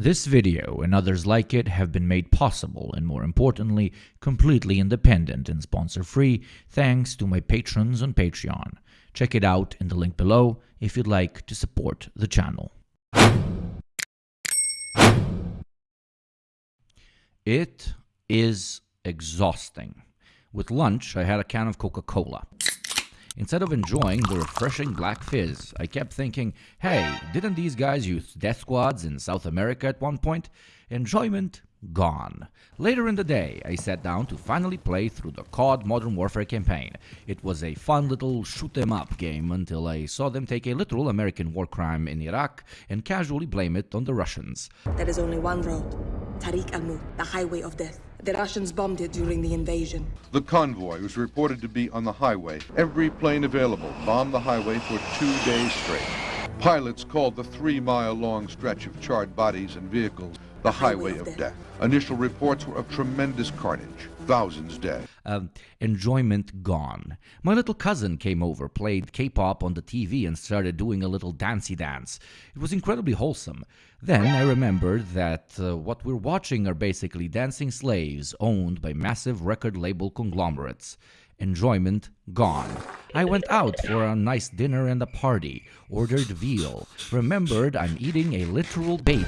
This video and others like it have been made possible and more importantly, completely independent and sponsor free thanks to my patrons on Patreon. Check it out in the link below if you'd like to support the channel. It is exhausting. With lunch, I had a can of Coca Cola. Instead of enjoying the refreshing black fizz, I kept thinking, hey, didn't these guys use death squads in South America at one point? Enjoyment gone. Later in the day, I sat down to finally play through the COD Modern Warfare campaign. It was a fun little shoot 'em up game until I saw them take a literal American war crime in Iraq and casually blame it on the Russians. There is only one road Tariq al Mut, the highway of death. The Russians bombed it during the invasion. The convoy was reported to be on the highway. Every plane available bombed the highway for two days straight. Pilots called the three-mile-long stretch of charred bodies and vehicles the Highway of Death. Initial reports were of tremendous carnage, thousands dead. Enjoyment gone. My little cousin came over, played K-pop on the TV and started doing a little dancey dance. It was incredibly wholesome. Then I remembered that uh, what we're watching are basically dancing slaves owned by massive record label conglomerates enjoyment gone. I went out for a nice dinner and a party, ordered veal, remembered I'm eating a literal baby.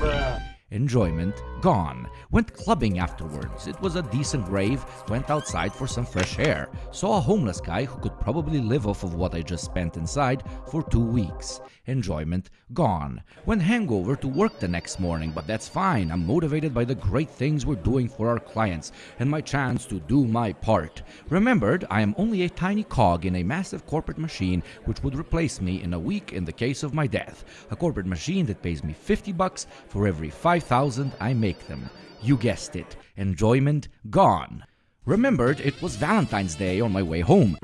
Enjoyment gone. Went clubbing afterwards. It was a decent rave. Went outside for some fresh air. Saw a homeless guy who could probably live off of what I just spent inside for two weeks. Enjoyment gone. Went hangover to work the next morning, but that's fine. I'm motivated by the great things we're doing for our clients and my chance to do my part. Remembered, I am only a tiny cog in a massive corporate machine which would replace me in a week in the case of my death. A corporate machine that pays me 50 bucks for every 5,000 I make them. You guessed it. Enjoyment gone. Remembered, it was Valentine's Day on my way home.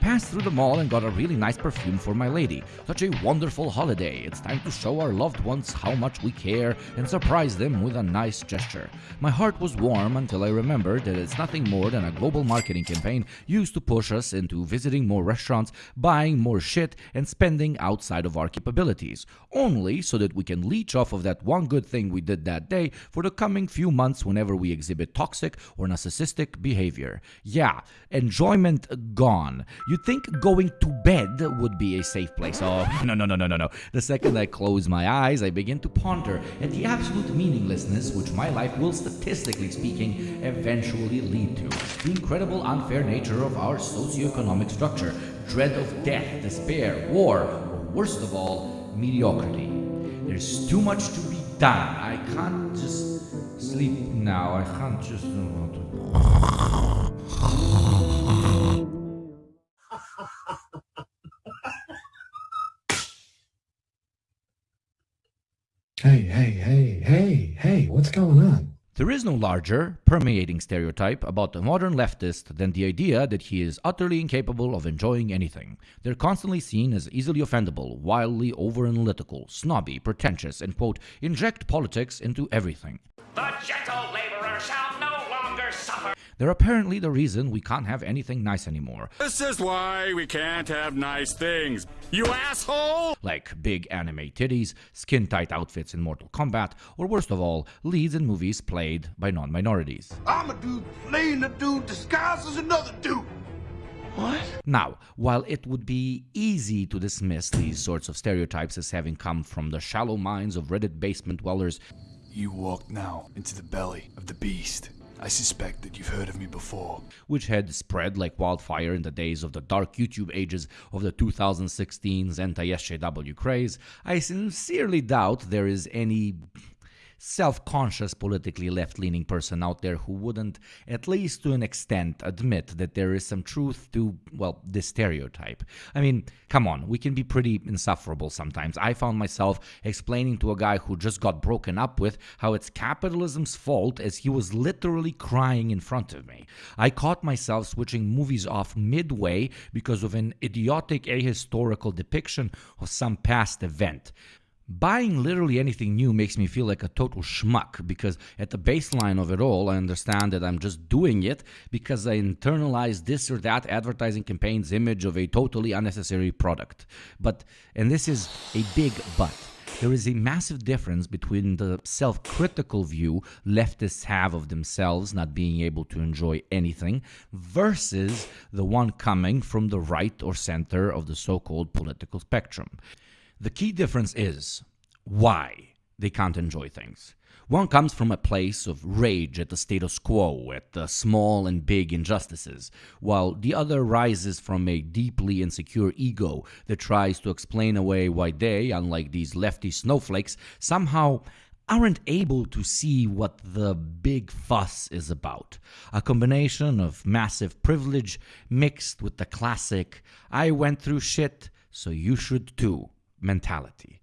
Passed through the mall and got a really nice perfume for my lady. Such a wonderful holiday. It's time to show our loved ones how much we care and surprise them with a nice gesture. My heart was warm until I remembered that it's nothing more than a global marketing campaign used to push us into visiting more restaurants, buying more shit, and spending outside of our capabilities. Only so that we can leech off of that one good thing we did that day for the coming few months whenever we exhibit toxic or narcissistic behavior. Yeah, enjoyment gone. You'd think going to bed would be a safe place. Oh, no, no, no, no, no, no. The second I close my eyes, I begin to ponder at the absolute meaninglessness which my life will, statistically speaking, eventually lead to. The incredible unfair nature of our socioeconomic structure, dread of death, despair, war, or worst of all, mediocrity. There's too much to be done. I can't just sleep now. I can't just. What's going on? There is no larger, permeating stereotype about the modern leftist than the idea that he is utterly incapable of enjoying anything. They're constantly seen as easily offendable, wildly over-analytical, snobby, pretentious, and quote, inject politics into everything. The gentle laborer shall no longer suffer. They're apparently the reason we can't have anything nice anymore. This is why we can't have nice things. You asshole! Like big anime titties, skin tight outfits in Mortal Kombat, or worst of all, leads in movies played by non minorities. I'm a dude playing a dude disguised as another dude. What? Now, while it would be easy to dismiss these sorts of stereotypes as having come from the shallow minds of Reddit basement dwellers, You walk now into the belly of the beast. I suspect that you've heard of me before. which had spread like wildfire in the days of the dark YouTube ages of the 2016's anti-SJW craze, I sincerely doubt there is any self-conscious politically left-leaning person out there who wouldn't at least to an extent admit that there is some truth to well this stereotype. I mean come on we can be pretty insufferable sometimes. I found myself explaining to a guy who just got broken up with how it's capitalism's fault as he was literally crying in front of me. I caught myself switching movies off midway because of an idiotic ahistorical depiction of some past event Buying literally anything new makes me feel like a total schmuck because at the baseline of it all, I understand that I'm just doing it because I internalize this or that advertising campaign's image of a totally unnecessary product. But, and this is a big but. There is a massive difference between the self critical view leftists have of themselves not being able to enjoy anything versus the one coming from the right or center of the so called political spectrum. The key difference is why they can't enjoy things. One comes from a place of rage at the status quo, at the small and big injustices, while the other rises from a deeply insecure ego that tries to explain away why they, unlike these lefty snowflakes, somehow aren't able to see what the big fuss is about. A combination of massive privilege mixed with the classic, I went through shit, so you should too mentality.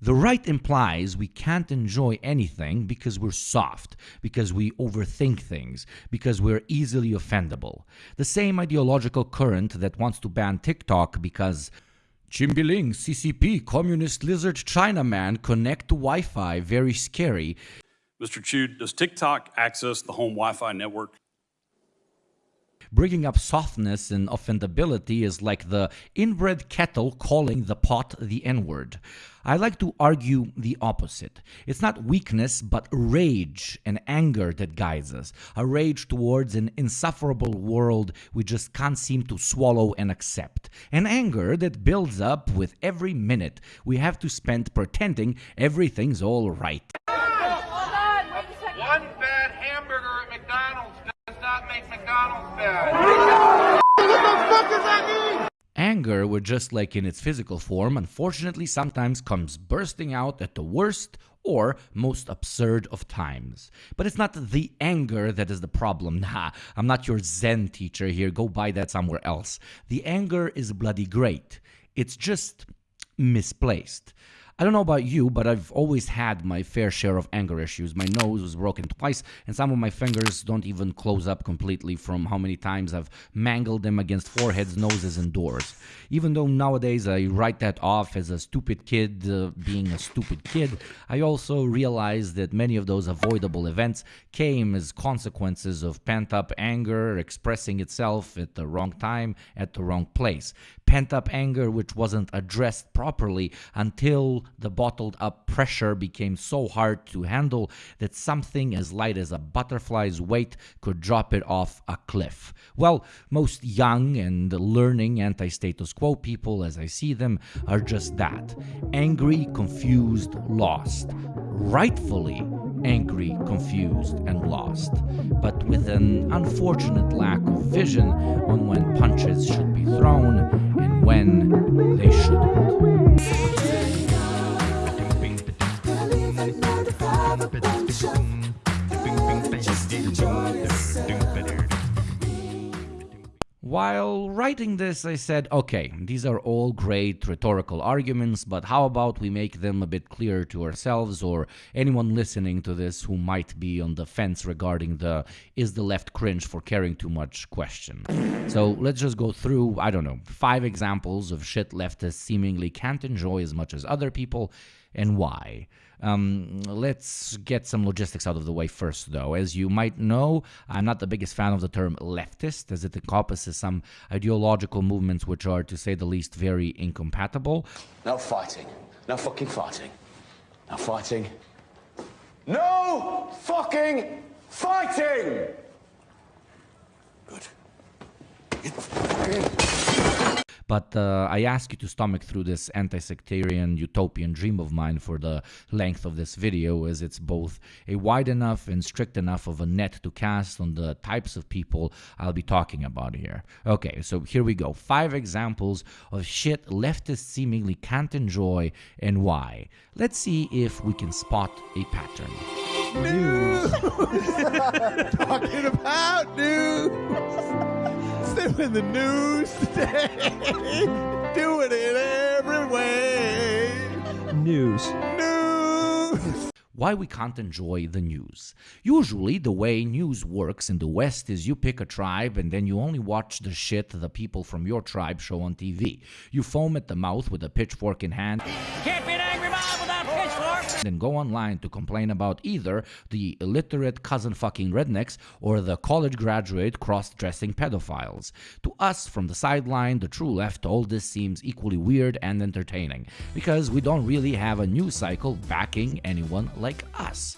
The right implies we can't enjoy anything because we're soft, because we overthink things, because we're easily offendable. The same ideological current that wants to ban TikTok because Chimbiling, CCP, Communist Lizard Chinaman, connect to Wi Fi, very scary. Mr. Chew, does TikTok access the home Wi Fi network? Bringing up softness and offendability is like the inbred kettle calling the pot the N word. I like to argue the opposite. It's not weakness, but rage and anger that guides us. A rage towards an insufferable world we just can't seem to swallow and accept. An anger that builds up with every minute we have to spend pretending everything's all right. One bad hamburger at McDonald's does not make Anger, which just like in its physical form, unfortunately sometimes comes bursting out at the worst or most absurd of times. But it's not the anger that is the problem. Nah, I'm not your Zen teacher here. Go buy that somewhere else. The anger is bloody great. It's just misplaced. I don't know about you, but I've always had my fair share of anger issues. My nose was broken twice, and some of my fingers don't even close up completely from how many times I've mangled them against foreheads, noses, and doors. Even though nowadays I write that off as a stupid kid uh, being a stupid kid, I also realize that many of those avoidable events came as consequences of pent up anger expressing itself at the wrong time, at the wrong place. Pent up anger which wasn't addressed properly until the bottled up pressure became so hard to handle that something as light as a butterfly's weight could drop it off a cliff. Well, most young and learning anti status quo people, as I see them, are just that angry, confused, lost. Rightfully angry, confused, and lost, but with an unfortunate lack of vision on when punches should be thrown and when they shouldn't. While writing this, I said, okay, these are all great rhetorical arguments, but how about we make them a bit clearer to ourselves or anyone listening to this who might be on the fence regarding the is the left cringe for caring too much question. So let's just go through, I don't know, five examples of shit leftists seemingly can't enjoy as much as other people and why. Um, let's get some logistics out of the way first, though. As you might know, I'm not the biggest fan of the term leftist, as it encompasses some ideological movements which are, to say the least, very incompatible. No fighting. No fucking fighting. No fighting. No fucking fighting! Good. Get fucking but uh, I ask you to stomach through this anti-sectarian utopian dream of mine for the length of this video as it's both a wide enough and strict enough of a net to cast on the types of people I'll be talking about here. Okay, so here we go. Five examples of shit leftists seemingly can't enjoy and why. Let's see if we can spot a pattern. News! Talking about news! Still in the news today! Doing it every way! News. News! why we can't enjoy the news. Usually, the way news works in the West is you pick a tribe and then you only watch the shit the people from your tribe show on TV. You foam at the mouth with a pitchfork in hand. Can't be then go online to complain about either the illiterate cousin fucking rednecks or the college graduate cross dressing pedophiles. To us from the sideline, the true left, all this seems equally weird and entertaining because we don't really have a news cycle backing anyone like us.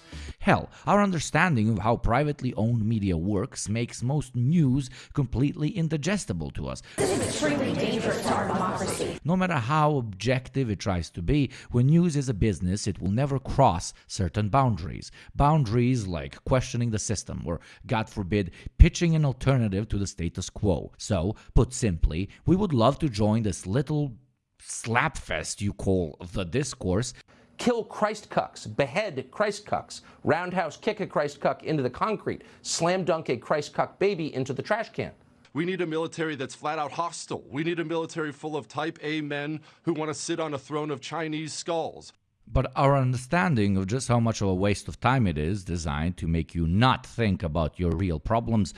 Hell, our understanding of how privately owned media works makes most news completely indigestible to us. This is extremely dangerous to our democracy. No matter how objective it tries to be, when news is a business, it will never cross certain boundaries. Boundaries like questioning the system or, God forbid, pitching an alternative to the status quo. So, put simply, we would love to join this little slapfest you call the discourse kill Christ cucks, behead Christ cucks, roundhouse kick a Christ cuck into the concrete, slam dunk a Christ cuck baby into the trash can. We need a military that's flat out hostile. We need a military full of type A men who want to sit on a throne of Chinese skulls. But our understanding of just how much of a waste of time it is designed to make you not think about your real problems.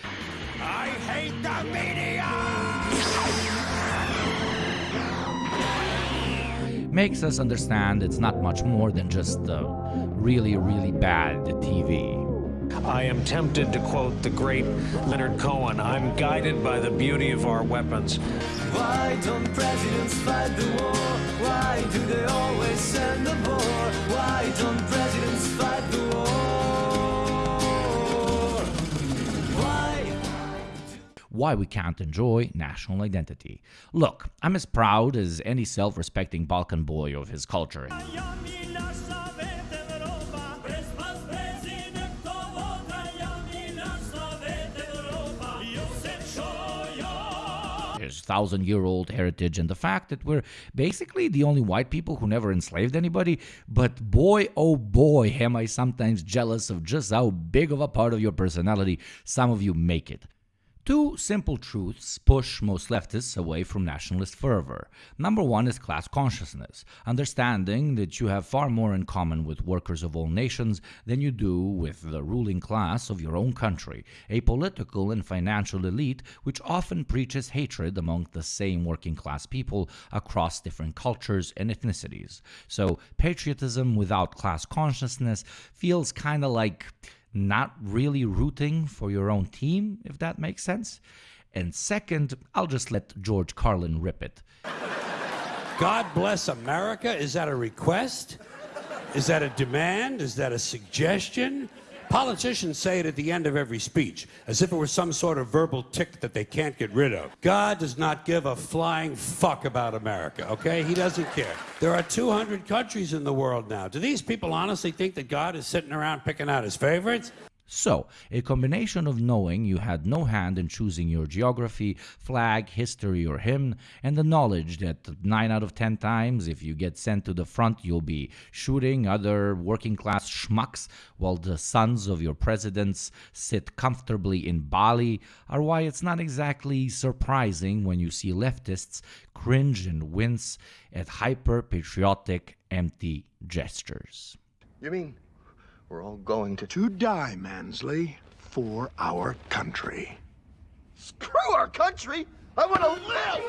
I hate the media! Makes us understand it's not much more than just the really, really bad TV. I am tempted to quote the great Leonard Cohen I'm guided by the beauty of our weapons. Why don't presidents fight the war? Why do they always send the war? Why don't presidents Why we can't enjoy national identity. Look, I'm as proud as any self respecting Balkan boy of his culture. his thousand year old heritage and the fact that we're basically the only white people who never enslaved anybody. But boy, oh boy, am I sometimes jealous of just how big of a part of your personality some of you make it. Two simple truths push most leftists away from nationalist fervor. Number one is class consciousness, understanding that you have far more in common with workers of all nations than you do with the ruling class of your own country, a political and financial elite which often preaches hatred among the same working class people across different cultures and ethnicities. So, patriotism without class consciousness feels kind of like not really rooting for your own team, if that makes sense. And second, I'll just let George Carlin rip it. God bless America? Is that a request? Is that a demand? Is that a suggestion? Politicians say it at the end of every speech, as if it were some sort of verbal tick that they can't get rid of. God does not give a flying fuck about America, okay? He doesn't care. There are 200 countries in the world now. Do these people honestly think that God is sitting around picking out his favorites? So, a combination of knowing you had no hand in choosing your geography, flag, history, or hymn, and the knowledge that 9 out of 10 times, if you get sent to the front, you'll be shooting other working class schmucks while the sons of your presidents sit comfortably in Bali, are why it's not exactly surprising when you see leftists cringe and wince at hyper patriotic, empty gestures. You mean we're all going to... To die, Mansley, for our country. Screw our country! I want to live!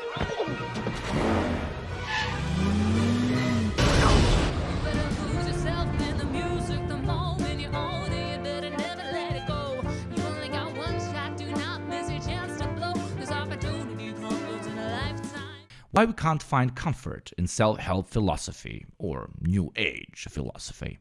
Why we can't find comfort in self help philosophy or New Age philosophy.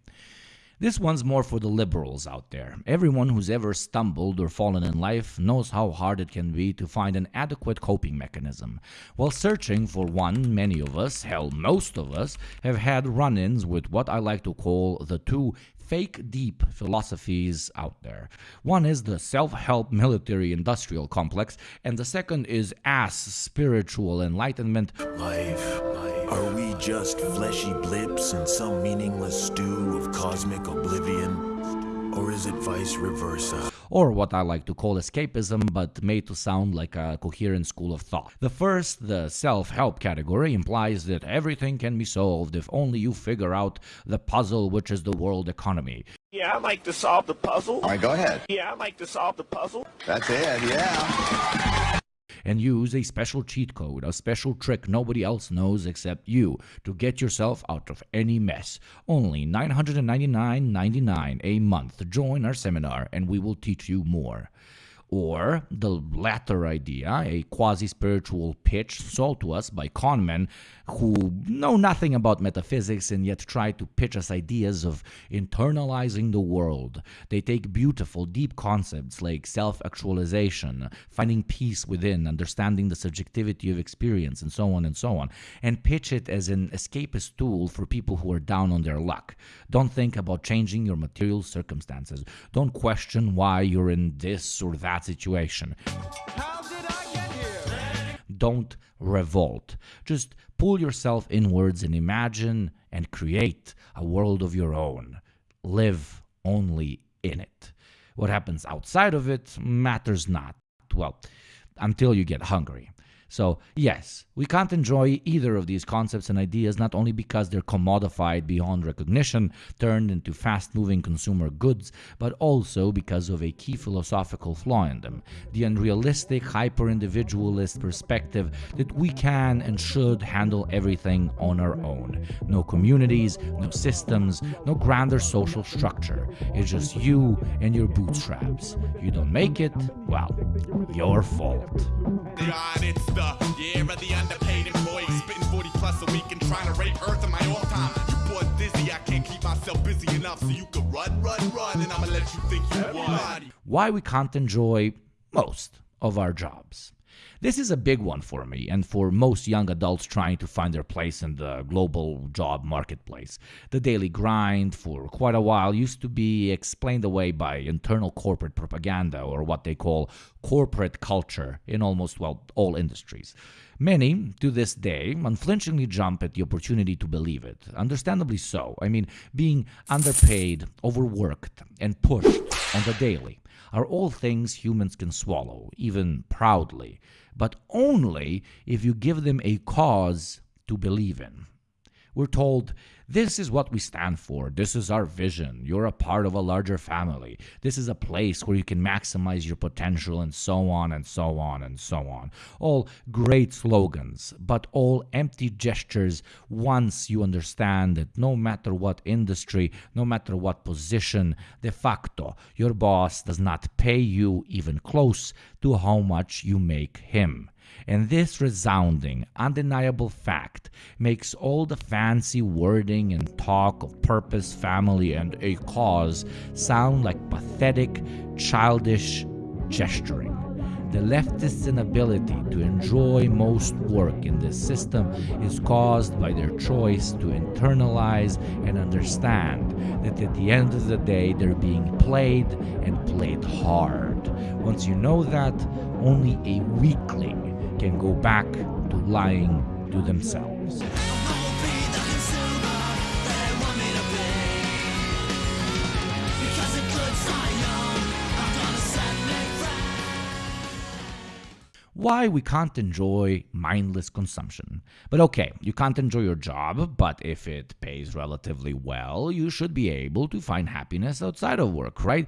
This one's more for the liberals out there. Everyone who's ever stumbled or fallen in life knows how hard it can be to find an adequate coping mechanism. While searching for one, many of us, hell, most of us, have had run ins with what I like to call the two fake deep philosophies out there. One is the self help military industrial complex, and the second is ass spiritual enlightenment. Life, life. Are we just fleshy blips in some meaningless stew of cosmic oblivion? Or is it vice versa? or what I like to call escapism, but made to sound like a coherent school of thought. The first, the self help category, implies that everything can be solved if only you figure out the puzzle which is the world economy. Yeah, I'd like to solve the puzzle. All right, go ahead. Yeah, I'd like to solve the puzzle. That's it, yeah. And use a special cheat code, a special trick nobody else knows except you to get yourself out of any mess. Only $999.99 a month. Join our seminar and we will teach you more. Or the latter idea, a quasi spiritual pitch sold to us by conmen who know nothing about metaphysics and yet try to pitch us ideas of internalizing the world. They take beautiful, deep concepts like self actualization, finding peace within, understanding the subjectivity of experience, and so on and so on, and pitch it as an escapist tool for people who are down on their luck. Don't think about changing your material circumstances. Don't question why you're in this or that situation. Don't revolt. Just pull yourself inwards and imagine and create a world of your own. Live only in it. What happens outside of it matters not. Well, until you get hungry. So, yes, we can't enjoy either of these concepts and ideas not only because they're commodified beyond recognition, turned into fast moving consumer goods, but also because of a key philosophical flaw in them the unrealistic, hyper individualist perspective that we can and should handle everything on our own. No communities, no systems, no grander social structure. It's just you and your bootstraps. You don't make it, well, your fault. God, the year of the underpaid employee. Spitting 40 plus a week and trying to rape Earth in my off time. You dizzy, I can't keep myself busy enough so you can run, run, run, and I'ma let you think you won. Why we can't enjoy most of our jobs. This is a big one for me and for most young adults trying to find their place in the global job marketplace. The daily grind for quite a while used to be explained away by internal corporate propaganda or what they call corporate culture in almost, well, all industries. Many, to this day, unflinchingly jump at the opportunity to believe it. Understandably so. I mean, being underpaid, overworked, and pushed on the daily are all things humans can swallow, even proudly, but only if you give them a cause to believe in. We're told, this is what we stand for. This is our vision. You're a part of a larger family. This is a place where you can maximize your potential, and so on and so on and so on. All great slogans, but all empty gestures once you understand that no matter what industry, no matter what position, de facto, your boss does not pay you even close to how much you make him. And this resounding, undeniable fact makes all the fancy wording and talk of purpose, family, and a cause sound like pathetic, childish gesturing. The leftists' inability to enjoy most work in this system is caused by their choice to internalize and understand that at the end of the day they're being played and played hard. Once you know that, only a weakling can go back to lying to themselves. why we can't enjoy mindless consumption. But okay, you can't enjoy your job, but if it pays relatively well, you should be able to find happiness outside of work, right?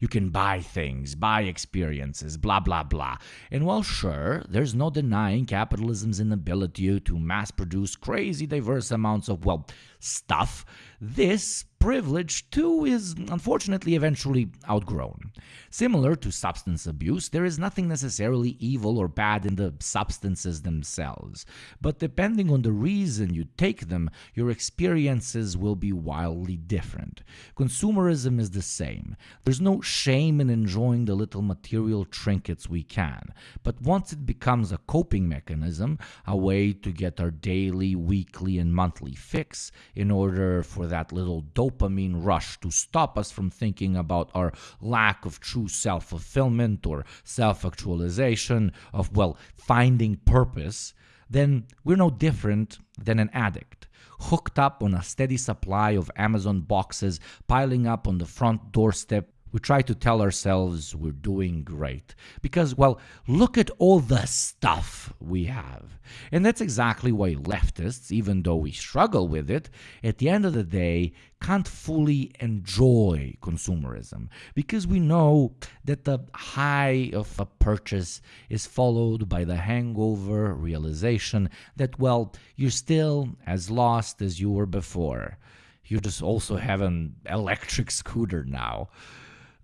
You can buy things, buy experiences, blah, blah, blah. And while sure, there's no denying capitalism's inability to mass produce crazy diverse amounts of, well, stuff. This privilege, too, is unfortunately eventually outgrown. Similar to substance abuse, there is nothing necessarily evil or bad in the substances themselves, but depending on the reason you take them, your experiences will be wildly different. Consumerism is the same. There's no shame in enjoying the little material trinkets we can, but once it becomes a coping mechanism, a way to get our daily, weekly, and monthly fix in order for that little dopamine rush to stop us from thinking about our lack of true self fulfillment or self actualization, of, well, finding purpose, then we're no different than an addict. Hooked up on a steady supply of Amazon boxes piling up on the front doorstep We try to tell ourselves we're doing great because, well, look at all the stuff we have. And that's exactly why leftists, even though we struggle with it, at the end of the day, can't fully enjoy consumerism because we know that the high of a purchase is followed by the hangover realization that, well, you're still as lost as you were before. You just also have an electric scooter now.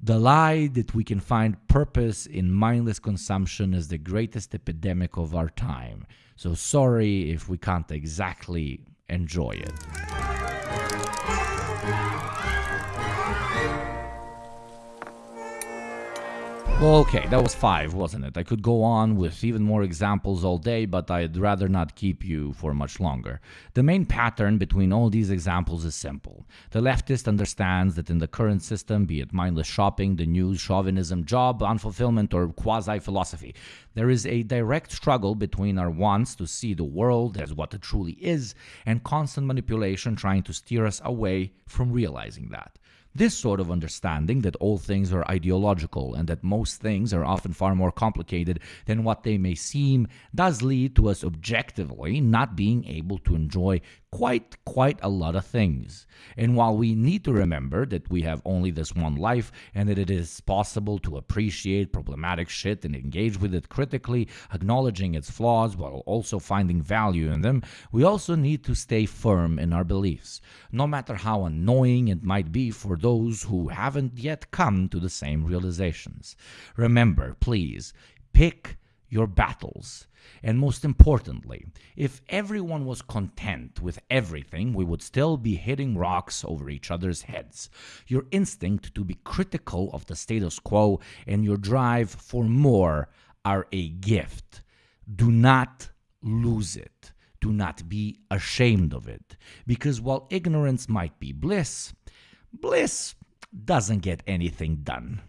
The lie that we can find purpose in mindless consumption is the greatest epidemic of our time. So sorry if we can't exactly enjoy it. Well, okay, that was five, wasn't it? I could go on with even more examples all day, but I'd rather not keep you for much longer. The main pattern between all these examples is simple. The leftist understands that in the current system, be it mindless shopping, the news, chauvinism, job, unfulfillment, or quasi philosophy, there is a direct struggle between our wants to see the world as what it truly is and constant manipulation trying to steer us away from realizing that. This sort of understanding that all things are ideological and that most things are often far more complicated than what they may seem does lead to us objectively not being able to enjoy quite, quite a lot of things. And while we need to remember that we have only this one life and that it is possible to appreciate problematic shit and engage with it critically, acknowledging its flaws while also finding value in them, we also need to stay firm in our beliefs, no matter how annoying it might be for those who haven't yet come to the same realizations. Remember, please, pick your battles. And most importantly, if everyone was content with everything, we would still be hitting rocks over each other's heads. Your instinct to be critical of the status quo and your drive for more are a gift. Do not lose it. Do not be ashamed of it. Because while ignorance might be bliss, bliss doesn't get anything done.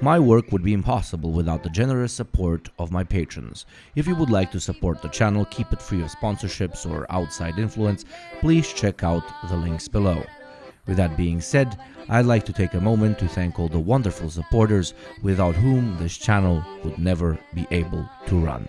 My work would be impossible without the generous support of my patrons. If you would like to support the channel, keep it free of sponsorships or outside influence, please check out the links below. With that being said, I'd like to take a moment to thank all the wonderful supporters without whom this channel would never be able to run.